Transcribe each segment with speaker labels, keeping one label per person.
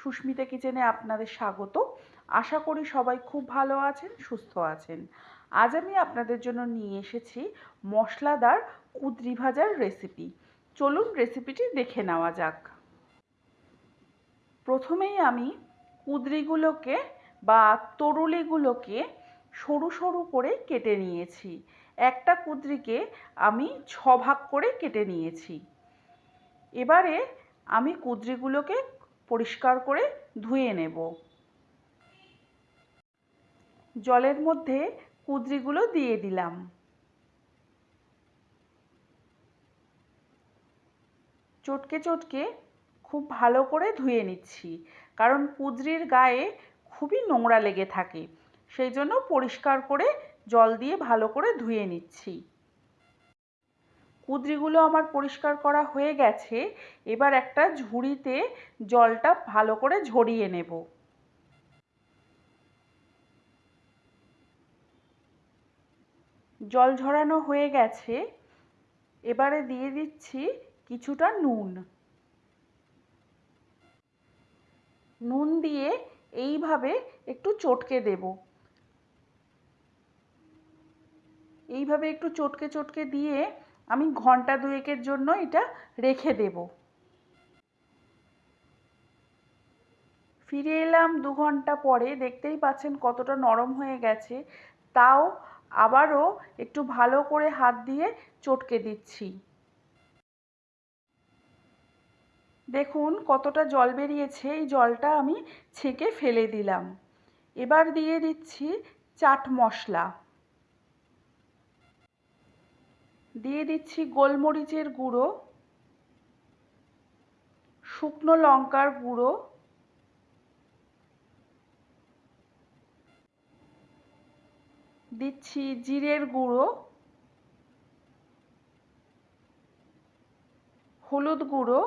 Speaker 1: সুস্মিতা কিচেনে আপনাদের স্বাগত। আশা করি সবাই খুব ভালো আছেন, সুস্থ আছেন। আজ আমি আপনাদের জন্য নিয়ে এসেছি মশলাদার কুদরি ভাজার রেসিপি চলুন রেসিপিটি দেখে নেওয়া যাক। প্রথমেই আমি কুদরিগুলোকে বা তরুলিগুলোকে সরু সরু করে কেটে নিয়েছি। একটা কুদরিকে আমি ছ ভাগ করে কেটে নিয়েছি। এবারে আমি কুদরিগুলোকে পরিষ্কার করে ধুয়ে নেব। জলের মধ্যে কুদরিগুলো দিয়ে দিলাম। চটকে চটকে খুব ভালো করে ধুয়ে নিচ্ছি, কারণ কুদরির গায়ে খুবই নোংরা লেগে থাকে, সেই জন্য পরিষ্কার করে জল দিয়ে ভালো করে ধুয়ে নিচ্ছি। কুদরিগুলো আমার পরিষ্কার করা হয়ে গেছে, এবার একটা ঝুড়িতে জলটা ভালো করে ঝরিয়ে নেব। জল ঝরানো হয়ে গেছে, এবারে দিয়ে দিচ্ছি কিছুটা নুন। নুন দিয়ে এইভাবে একটু চটকে দেব। এইভাবে একটু চটকে চটকে দিয়ে আমি ঘণ্টা দুয়েকের জন্য এটা রেখে দেব। ফিরে এলাম দু ঘণ্টা পরে, দেখতেই পাচ্ছেন কতটা নরম হয়ে গেছে। তাও আবারও একটু ভালো করে হাত দিয়ে চটকে দিচ্ছি। দেখুন কতটা জল বেরিয়েছে, এই জলটা আমি ছেঁকে ফেলে দিলাম। এবার দিয়ে দিচ্ছি চাট মশলা। দিয়ে দিচ্ছি গোলমরিচের গুঁড়ো, শুকনো লঙ্কার গুঁড়ো, দিচ্ছি জিরের গুঁড়ো, হলুদ গুঁড়ো,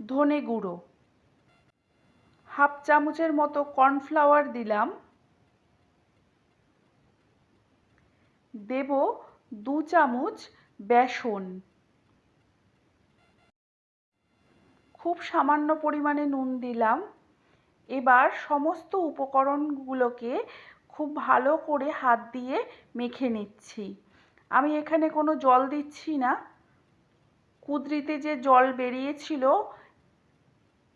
Speaker 1: ধনে গুঁড়ো। হাফ চামচের মতো কর্নফ্লাওয়ার দিলাম। দেব দু চামচ বেসন। খুব সামান্য পরিমাণে নুন দিলাম। এবার সমস্ত উপকরণগুলোকে খুব ভালো করে হাত দিয়ে মেখে নিচ্ছি। আমি এখানে কোনো জল দিচ্ছি না। কুদরিতে যে জল বেরিয়েছিল,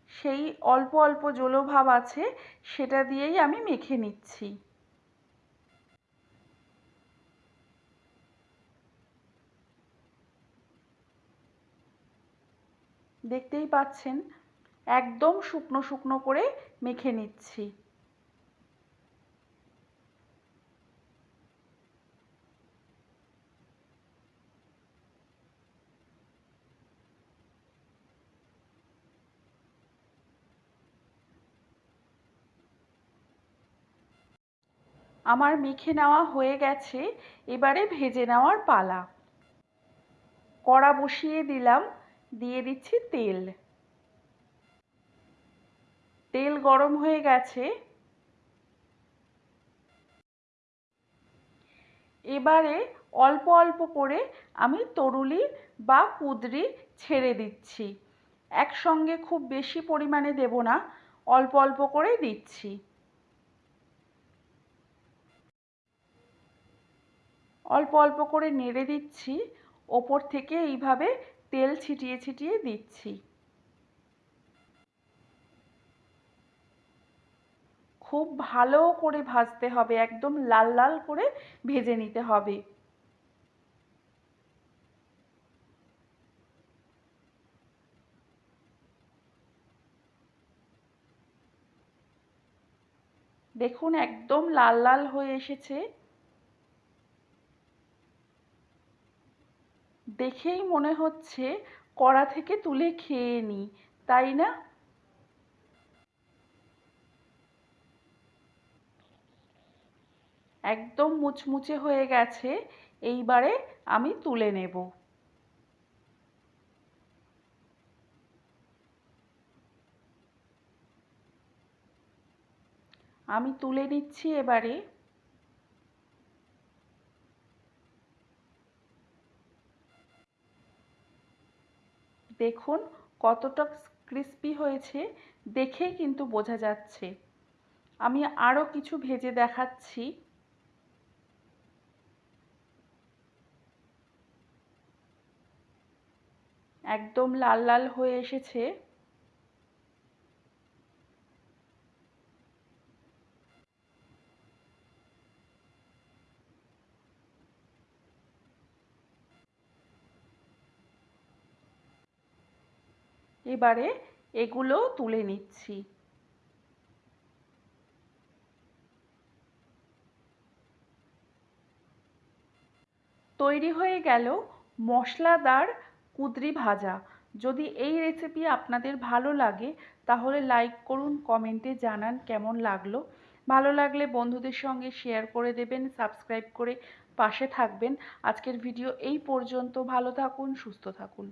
Speaker 1: সেই অল্প অল্প জলভাব আছে, সেটা দিয়েই আমি মেখে নিচ্ছি। দেখতেই পাচ্ছেন, একদম শুকনো শুকনো করে মেখে নিচ্ছি। আমার মেখে নেওয়া হয়ে গেছে, এবারে ভেজে নেওয়ার পালা। কড়া বসিয়ে দিলাম দিয়ে দিচ্ছি তেল। তেল গরম হয়ে গেছে। এবারে অল্প অল্প করে আমি তরুলি বা কুদরি ছেড়ে দিচ্ছি। একসঙ্গে খুব বেশি পরিমাণে দেব না, অল্প অল্প করে দিচ্ছি। অল্প অল্প করে নেড়ে দিচ্ছি। ওপর থেকে এইভাবে তেল ছিটিয়ে ছিটিয়ে দিচ্ছি। খুব ভালো করে ভাজতে হবে, একদম লাল লাল করে ভেজে নিতে হবে। দেখুন, একদম লাল লাল হয়ে এসেছে। দেখেই মনে হচ্ছে কড়া থেকে তুলে খেয়ে নিই তাই না? একদম মুচমুচে হয়ে গেছে, এইবারে আমি তুলে নেব। আমি তুলে নিচ্ছি এবারে। দেখুন কতটা ক্রিস্পি হয়েছে, দেখেই কিন্তু বোঝা যাচ্ছে। আমি আরও কিছু ভেজে দেখাচ্ছি। একদম লাল লাল হয়ে এসেছে। এবারে এগুলো তুলে নিচ্ছি। তৈরি হয়ে গেল মশলাদার কুদরি ভাজা। যদি এই রেসিপি আপনাদের ভালো লাগে, তাহলে লাইক করুন কমেন্টে জানান কেমন লাগল। ভালো লাগলে বন্ধুদের সঙ্গে শেয়ার করে দেবেন সাবস্ক্রাইব করে পাশে থাকবেন। আজকের ভিডিও এই পর্যন্ত। ভালো থাকুন, সুস্থ থাকুন।